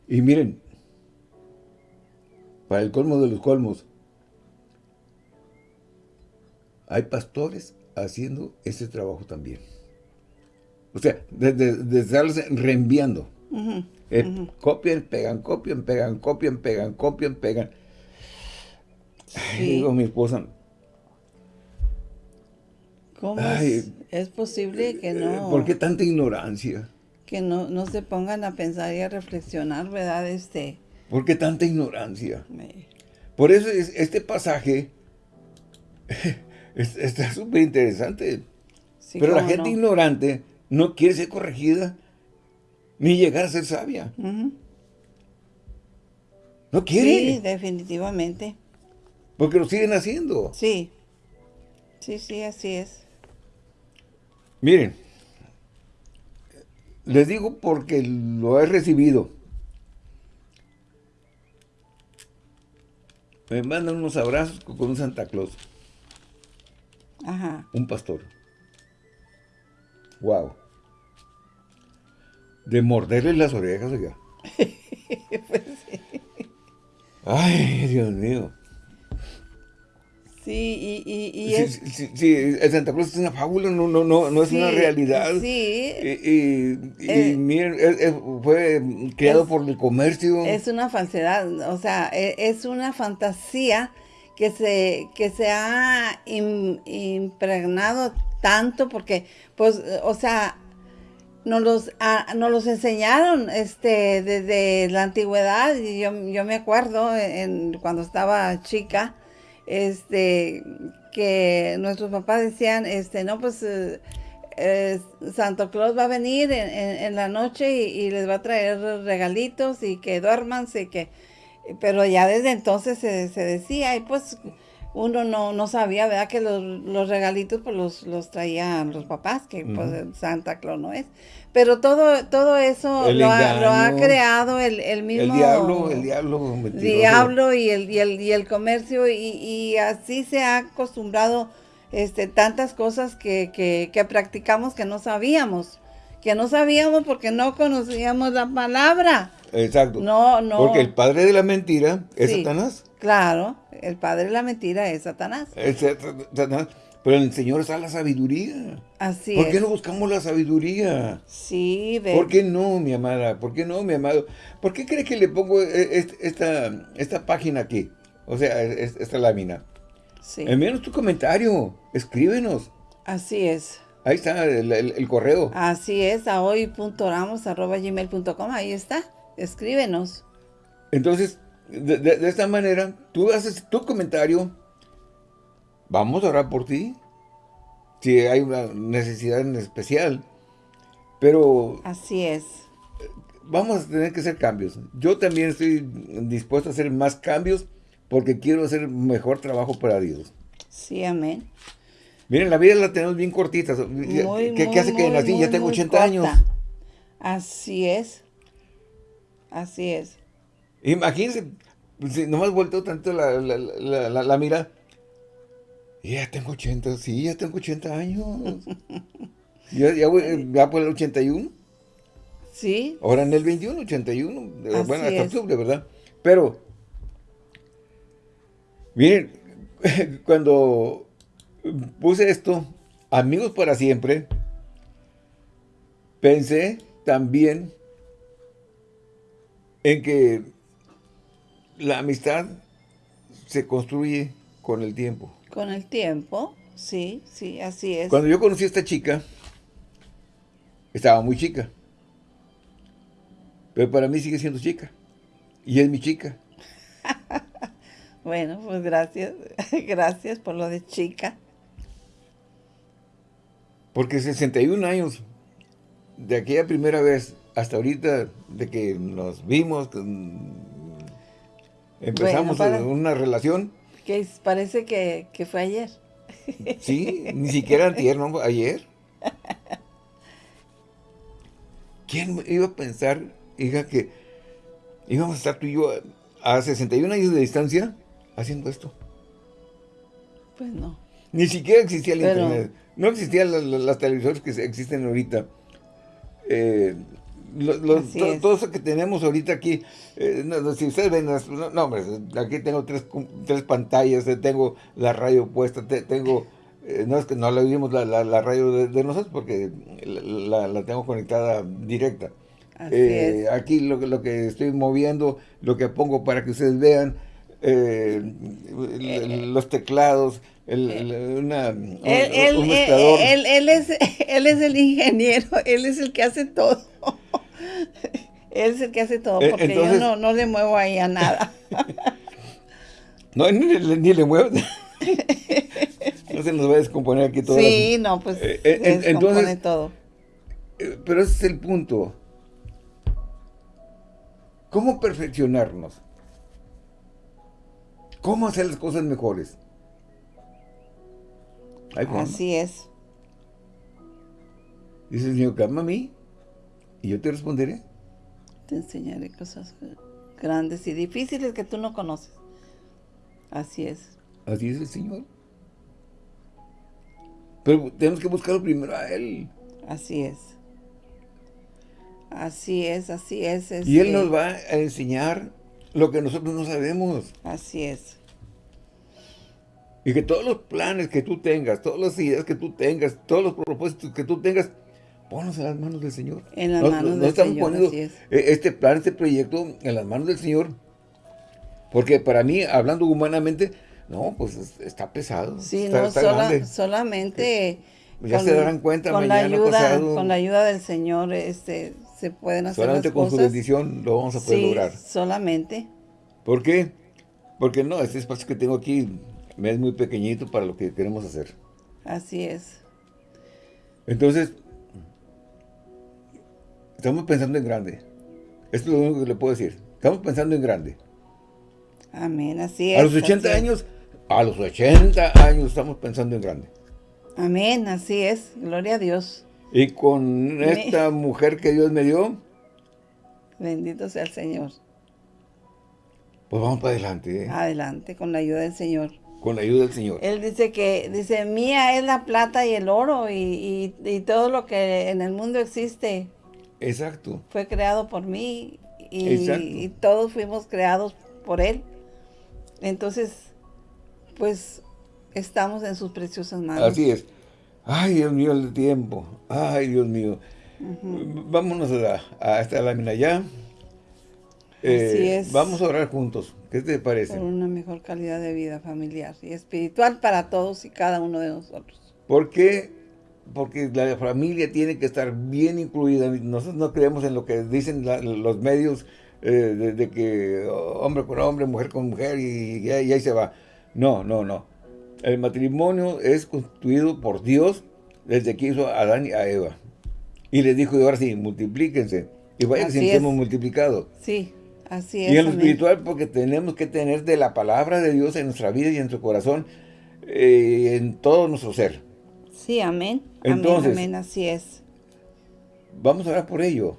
A: Y miren, para el colmo de los colmos, hay pastores haciendo ese trabajo también. O sea, de, estarlos reenviando. Eh, copian, pegan, copian, pegan, copian, pegan, copian, pegan. digo mi esposa.
B: ¿Cómo es, posible que no?
A: ¿Por qué tanta ignorancia?
B: Que no, no se pongan a pensar y a reflexionar, ¿verdad? Este.
A: ¿Por qué tanta ignorancia? Por eso es, este pasaje [laughs] está súper interesante. Pero la gente ignorante no quiere ser corregida ni llegar a ser sabia. No quiere.
B: Sí, definitivamente.
A: Porque lo siguen haciendo.
B: Sí. Sí, sí, así es.
A: Miren, les digo porque lo he recibido. Me mandan unos abrazos con un Santa Claus.
B: Ajá.
A: Un pastor. Wow. De morderle las orejas, oiga. [laughs] pues sí. Ay, Dios mío.
B: Sí, y, y, y
A: sí,
B: es...
A: sí, sí, el Santa Claus es una fábula, no, no, no, no es una realidad.
B: Sí.
A: Y, y, eh, miren, fue creado por el comercio.
B: Es una falsedad, o sea, e, es una fantasía que se, que se ha impregnado tanto porque, pues, o sea, nos los, nos los enseñaron este, desde la antigüedad y yo, yo me acuerdo en, cuando estaba chica, este, que nuestros papás decían, este, no, pues eh, eh, Santo Claus va a venir en, la noche y, les va a traer regalitos y que duérmanse, que, pero ya desde entonces se, se decía, y pues uno no, no sabía, ¿verdad? Que los, los regalitos pues los, los traían los papás, que pues Santa Claus no es. Pero todo, todo eso lo ha, creado el, el, mismo...
A: El diablo, el diablo.
B: Diablo y el, y el, y el comercio y, y, así se ha acostumbrado este, tantas cosas que, que, que practicamos que no sabíamos. Que no sabíamos porque no conocíamos la palabra.
A: Exacto.
B: No, no.
A: Porque el padre de la mentira es Satanás.
B: Claro, el padre de la mentira es Satanás.
A: Es Satanás. Pero en el Señor está la sabiduría.
B: Así
A: ¿Por qué no buscamos la sabiduría?
B: Sí,
A: ve. ¿Por qué no, mi amada? ¿Por qué no, mi amado? ¿Por qué crees que le pongo e, esta, esta página aquí? O sea, esta lámina. Sí. Envíanos tu comentario. Escríbenos.
B: Así es.
A: Ahí está el, correo.
B: Así es, a hoy.oramos.gmail.com. Ahí está. Escríbenos.
A: Entonces, de, esta manera, tú haces tu comentario, vamos a orar por ti, si hay una necesidad en especial, pero...
B: Así es.
A: Vamos a tener que hacer cambios. Yo también estoy dispuesto a hacer más cambios porque quiero hacer mejor trabajo para Dios.
B: Sí, amén.
A: Miren, la vida la tenemos bien cortita. ¿Qué, hace que nací? Ya tengo 80 años.
B: Así es. Así es.
A: Imagínense, si nomás vuelto tanto la, la, la, la, mira. Ya tengo 80, sí, ya tengo 80 años. [laughs] ya, ya, voy, ya por el 81.
B: Sí.
A: Ahora en el 21, 81. Eh, bueno, hasta octubre, ¿verdad? Pero, miren, [laughs] cuando puse esto, amigos para siempre, pensé también en que la amistad se construye con el tiempo.
B: Con el tiempo, sí, sí, así es.
A: Cuando yo conocí a esta chica, estaba muy chica. Pero para mí sigue siendo chica. Y es mi chica. [laughs]
B: bueno, pues gracias. [laughs] gracias por lo de chica.
A: Porque 61 años de aquella primera vez hasta ahorita de que nos vimos, empezamos una relación.
B: Que parece que, fue ayer. [laughs]
A: Sí, ni siquiera antier, ¿no? Ayer. ¿Quién iba a pensar, hija, que íbamos a estar tú y yo a 61 años de distancia haciendo esto?
B: Pues no.
A: Ni siquiera existía el internet. No existían las televisores que existen ahorita. Eh, todo, eso que tenemos ahorita aquí, eh, si ustedes ven, no, hombre, aquí tengo tres, tres pantallas, eh, tengo la radio puesta, tengo, no es que no la vimos la, la, radio de, nosotros porque la, tengo conectada directa. Aquí lo, lo que estoy moviendo, lo que pongo para que ustedes vean, los teclados, el, una, él,
B: él, es, [laughs] él es el ingeniero, él es el que hace todo. [laughs] él es el que hace todo, eh, porque yo no, no, le muevo ahí a nada. [laughs]
A: no, ni, ni, le muevo. no se nos va a descomponer aquí todo.
B: Sí, no, pues eh, eh entonces, todo.
A: Eh, pero ese es el punto. ¿Cómo perfeccionarnos? ¿Cómo hacer las cosas mejores?
B: Así es.
A: Dice el Señor, calma a mí y yo te responderé.
B: Te enseñaré cosas grandes y difíciles que tú no conoces. Así es.
A: Así es el Señor. Pero tenemos que buscarlo primero a Él.
B: Así es. Así es, así es.
A: y Él nos va a enseñar lo que nosotros no sabemos.
B: Así es.
A: Y que todos los planes que tú tengas, todas las ideas que tú tengas, todos los propósitos que tú tengas, ponlos en las manos del Señor.
B: En las manos del
A: estamos poniendo e-, este plan, este proyecto en las manos del Señor. Porque para mí, hablando humanamente, no, pues está pesado.
B: Sí, no, solamente...
A: ya se darán cuenta
B: con la ayuda, Con la ayuda del Señor este, se pueden hacer
A: Solamente con su bendición lo vamos a poder lograr.
B: solamente.
A: ¿Por qué? Porque no, este espacio que tengo aquí me es muy pequeñito para lo que queremos hacer.
B: Así es.
A: Entonces, estamos pensando en grande. Esto es lo único que le puedo decir. Estamos pensando en grande.
B: Amén, así es.
A: A los 80 años, a los 80 años estamos pensando en grande.
B: Amén, así es. Gloria a Dios.
A: Y con esta mujer que Dios me dio.
B: Bendito sea el Señor.
A: Pues vamos para adelante. ¿eh?
B: Adelante, con la ayuda del Señor.
A: Con la ayuda del Señor.
B: Él dice que, dice, mía es la plata y el oro y, todo lo que en el mundo existe.
A: Exacto.
B: Fue creado por mí y, todos fuimos creados por Él. Entonces, pues, estamos en sus preciosas manos.
A: Así es. Ay, Dios mío, el tiempo. Ay, Dios mío. Vámonos a, a esta lámina ya. Eh, vamos a orar juntos. ¿Qué te parece?
B: Por una mejor calidad de vida familiar y espiritual para todos y cada uno de nosotros.
A: ¿Por qué? Porque la familia tiene que estar bien incluida. Nosotros no creemos en lo que dicen los medios eh, de, que hombre con hombre, mujer con mujer y, ahí se va. No, no, no. El matrimonio es constituido por Dios desde que hizo a Adán y a Eva. Y les dijo, ahora sí, multiplíquense. Y vaya que siempre hemos multiplicado.
B: Sí, Así es.
A: Y en lo espiritual, porque tenemos que tener de la palabra de Dios en nuestra vida y en nuestro corazón, eh, en todo nuestro ser.
B: Sí, amén. Entonces, amén, así es.
A: Vamos a orar por ello.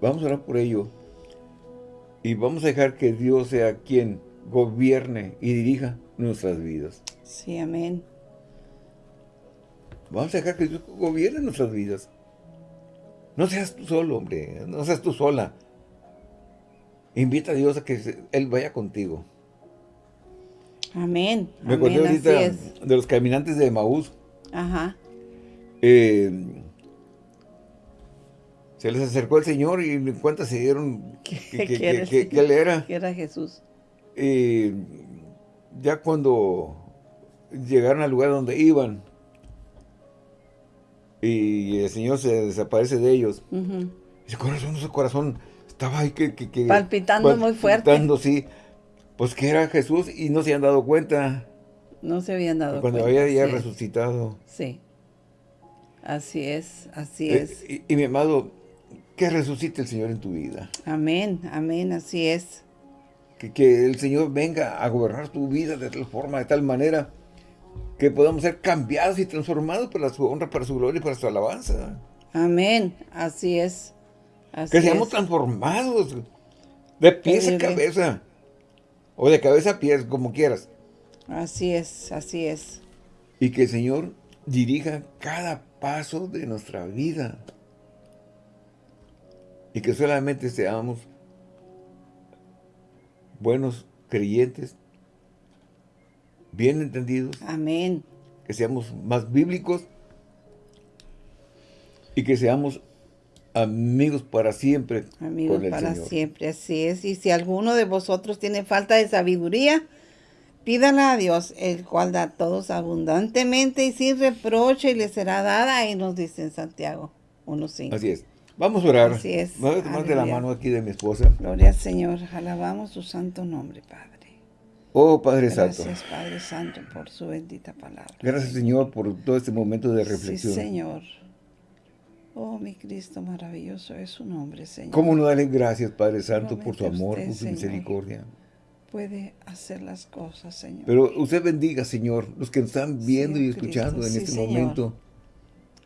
A: Vamos a orar por ello. Y vamos a dejar que Dios sea quien gobierne y dirija nuestras vidas.
B: Sí, amén.
A: Vamos a dejar que Dios gobierne nuestras vidas. No seas tú solo, hombre. No seas tú sola. Invita a Dios a que Él vaya contigo.
B: Amén.
A: Me acordé ahorita de los caminantes de Maús.
B: Ajá.
A: Eh, se les acercó el Señor y en cuenta se dieron que, que, Él era.
B: Que era Jesús.
A: Y ya cuando llegaron al lugar donde iban y el Señor se desaparece de ellos, ese corazón, ese corazón estaba ahí que...
B: palpitando muy fuerte. Palpitando,
A: sí. Pues que era Jesús y no se habían dado cuenta.
B: No se habían dado
A: cuenta.
B: Cuando
A: había ya resucitado.
B: Sí. Así es, así eh, es.
A: y, mi amado, que resucite el Señor en tu vida.
B: Amén, amén, así es.
A: Que, que, el Señor venga a gobernar tu vida de tal forma, de tal manera, que podamos ser cambiados y transformados para su honra, para su gloria y para su alabanza.
B: Amén, así es.
A: que seamos transformados de pies a cabeza, o de cabeza a pies, como quieras.
B: Así es, así es.
A: Y que el Señor dirija cada paso de nuestra vida. Y que solamente seamos buenos creyentes, bien entendidos.
B: Amén.
A: Que seamos más bíblicos y que seamos amigos para siempre.
B: Amigos para siempre, así es. Y si alguno de vosotros tiene falta de sabiduría, pídala a Dios, el cual da a todos abundantemente y sin reproche y le será dada. Y nos dice en Santiago 1.5.
A: Así es. Vamos a orar.
B: Así es.
A: Voy a tomar de la mano aquí de mi esposa.
B: Gloria al Señor. Alabamos su santo nombre, Padre.
A: Oh, Padre Santo.
B: Gracias, Padre Santo, por su bendita palabra.
A: Gracias, Señor, por todo este momento de reflexión.
B: Sí, Señor. Oh, mi Cristo maravilloso es su nombre, Señor.
A: ¿Cómo no darle gracias, Padre Santo, por su amor, por su misericordia?
B: Puede hacer las cosas, Señor.
A: Pero usted bendiga, Señor, los que nos están viendo y escuchando en este momento.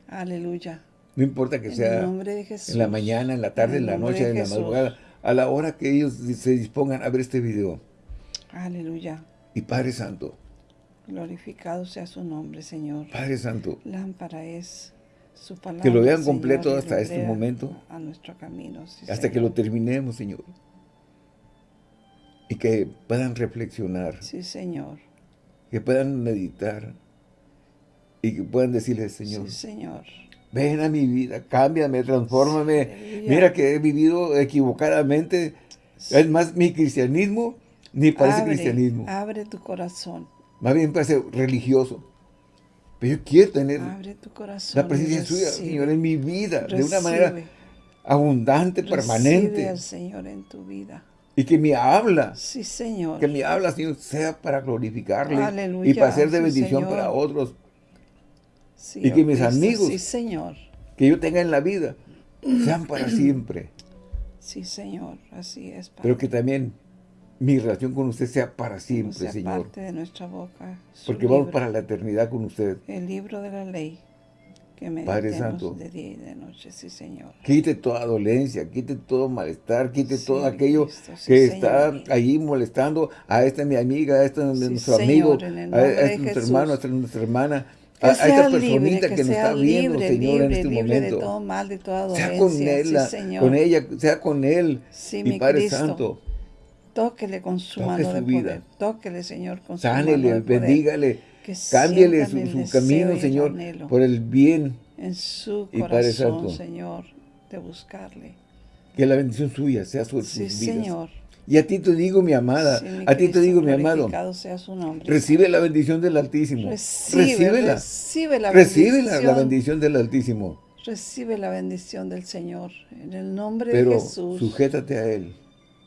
B: Aleluya.
A: No importa que sea en la mañana, en la tarde, en, la noche, en la madrugada, a la hora que ellos se dispongan a ver este video.
B: Aleluya.
A: Y Padre Santo.
B: Glorificado sea su nombre, Señor.
A: Padre Santo.
B: Lámpara es su palabra.
A: Que lo vean completo hasta este momento.
B: A nuestro camino.
A: hasta que lo terminemos, Señor. Y que puedan reflexionar.
B: Sí, Señor.
A: Que puedan meditar. Y que puedan decirle, Señor.
B: Sí, Señor.
A: Ven a mi vida, cámbiame, transfórmame. Mira que he vivido equivocadamente. Es más, mi cristianismo ni parece cristianismo.
B: Abre tu corazón.
A: Más bien parece religioso. Pero yo quiero tener
B: abre tu corazón
A: la presencia suya, Señor, en mi vida, de una manera abundante, permanente. Recibe
B: al Señor en tu vida.
A: Y que mi habla,
B: sí, Señor.
A: que mi habla, Señor, sea para glorificarle y para ser de bendición para otros. Y que mis amigos
B: sí, Señor.
A: que yo tenga en la vida sean para [clears throat] siempre.
B: Sí, Señor, así es.
A: Pero que también mi relación con usted sea para siempre, sea Señor.
B: parte de nuestra boca.
A: Porque vamos para la eternidad con usted.
B: El libro de la ley. Que
A: Padre Santo,
B: de día y de noche, sí, Señor.
A: Quite toda dolencia, quite todo malestar, quite todo aquello que está ahí molestando a esta mi amiga, a este nuestro amigo, a, este nuestro hermano, a esta nuestra hermana, a, esta personita que, nos está viendo, Señor, en este momento.
B: De todo mal, de toda dolencia,
A: sea con él, con ella, sea con él,
B: mi
A: Padre Santo.
B: Tóquele con su mano de poder. Tóquele, Señor, con su mano
A: de poder. bendígale. Cámbiale su, su camino, Señor, por el bien.
B: En su corazón, Señor, de buscarle.
A: Que la bendición suya sea sobre
B: sí,
A: sus vidas.
B: Señor.
A: Y a ti te digo, mi amada, a ti te digo, mi amado,
B: nombre,
A: recibe la bendición del Altísimo.
B: Recibe,
A: Recíbela.
B: Recibe la
A: Recibe la, bendición del Altísimo.
B: Recibe la bendición del Señor, en el nombre
A: de
B: Jesús.
A: sujétate a Él.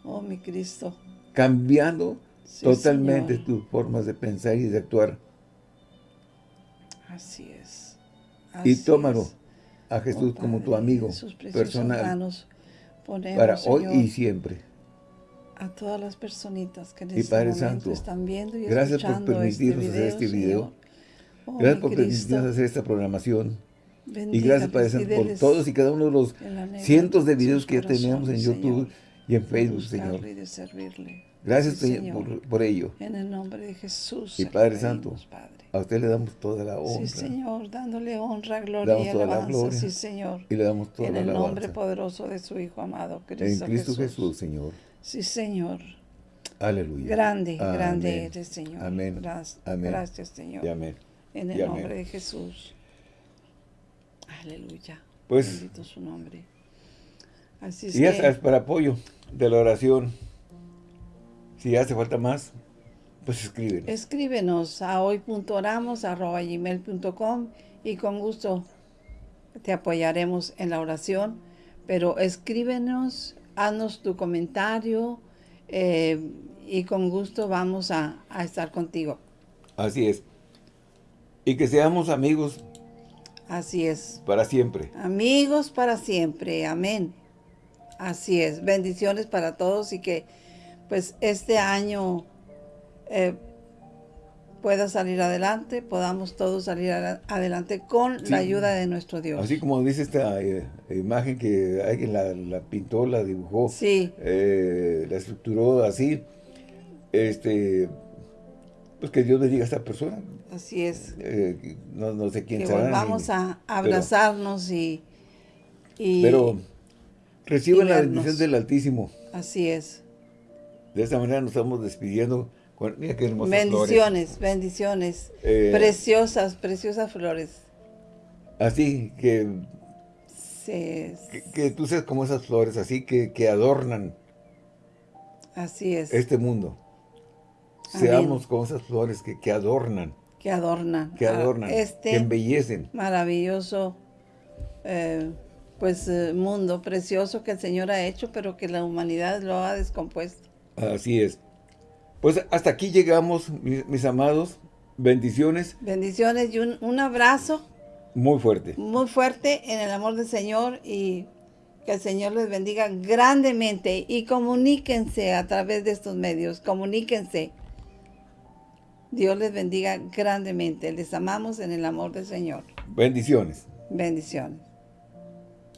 B: Oh, mi Cristo.
A: Cambiando totalmente tus formas de pensar y de actuar.
B: Así es.
A: y tómalo a Jesús oh, como tu amigo personal para hoy y siempre.
B: A todas las personitas que en
A: y
B: este
A: Santo,
B: están viendo y
A: gracias por
B: este
A: permitirnos hacer este video. Oh, gracias por permitirnos hacer esta programación. y gracias, Padre Santo, por todos y cada uno de los cientos de videos que ya tenemos en YouTube y en Facebook, Señor. Gracias
B: Sí,
A: Señor,
B: Señor.
A: por, por ello.
B: En el nombre de Jesús.
A: Y Padre Santo,
B: Padre.
A: A usted le damos toda la honra.
B: Sí, Señor, dándole honra, gloria
A: damos
B: y
A: toda la
B: alabanza.
A: gloria.
B: Sí, Señor.
A: Y le damos toda
B: En
A: la
B: el nombre
A: alabanza.
B: poderoso de su Hijo amado,
A: En
B: Cristo,
A: Cristo
B: Jesús.
A: Jesús, Señor.
B: Sí, Señor.
A: Aleluya.
B: Grande,
A: Amén.
B: grande eres, Señor.
A: Amén.
B: Gracias,
A: Amén.
B: gracias, Señor.
A: Y amén.
B: En
A: Y
B: el
A: amén.
B: nombre de Jesús. Aleluya.
A: Pues-
B: Bendito su nombre. Así es
A: Y sabes, para apoyo de la oración, si hace falta más, pues escriben.
B: escríbenos a hoy.oramos.gmail.com y con gusto te apoyaremos en la oración. Pero escríbenos, haznos tu comentario eh, y con gusto vamos a, a estar contigo.
A: Así es. Y que seamos amigos
B: Así es.
A: para siempre.
B: Amigos para siempre. Amén. Así es. Bendiciones para todos y que pues este año eh, pueda salir adelante, podamos todos salir adelante con
A: Sí.
B: la ayuda de nuestro Dios.
A: Así como dice esta eh, imagen que alguien la, la pintó, la dibujó,
B: Sí,
A: eh, la estructuró así, este, pues que Dios bendiga a esta persona.
B: así es.
A: Eh, no, no sé quién
B: Que
A: será.
B: volvamos
A: ni-
B: a abrazarnos y, y
A: Pero reciban
B: y
A: la bendición del Altísimo.
B: así es.
A: De esta manera nos estamos despidiendo. Mira qué hermosas flores.
B: Bendiciones, bendiciones.
A: Eh,
B: preciosas, preciosas flores.
A: Así que,
B: Sí,
A: que, que tú seas como esas flores, así que, que adornan
B: así es.
A: este mundo.
B: Amén.
A: Seamos como esas flores que, que adornan,
B: que adornan,
A: que
B: a
A: adornan, que
B: este
A: embellecen.
B: maravilloso eh, pues eh, mundo precioso que el Señor ha hecho, pero que la humanidad lo ha descompuesto.
A: Así es. Pues hasta aquí llegamos, mis, mis amados. Bendiciones
B: Bendiciones y un, un abrazo
A: muy fuerte.
B: muy fuerte en el amor del Señor y que el Señor les bendiga grandemente y comuníquense a través de estos medios, comuníquense. Dios les bendiga grandemente. Les amamos en el amor del Señor.
A: Bendiciones.
B: Bendiciones.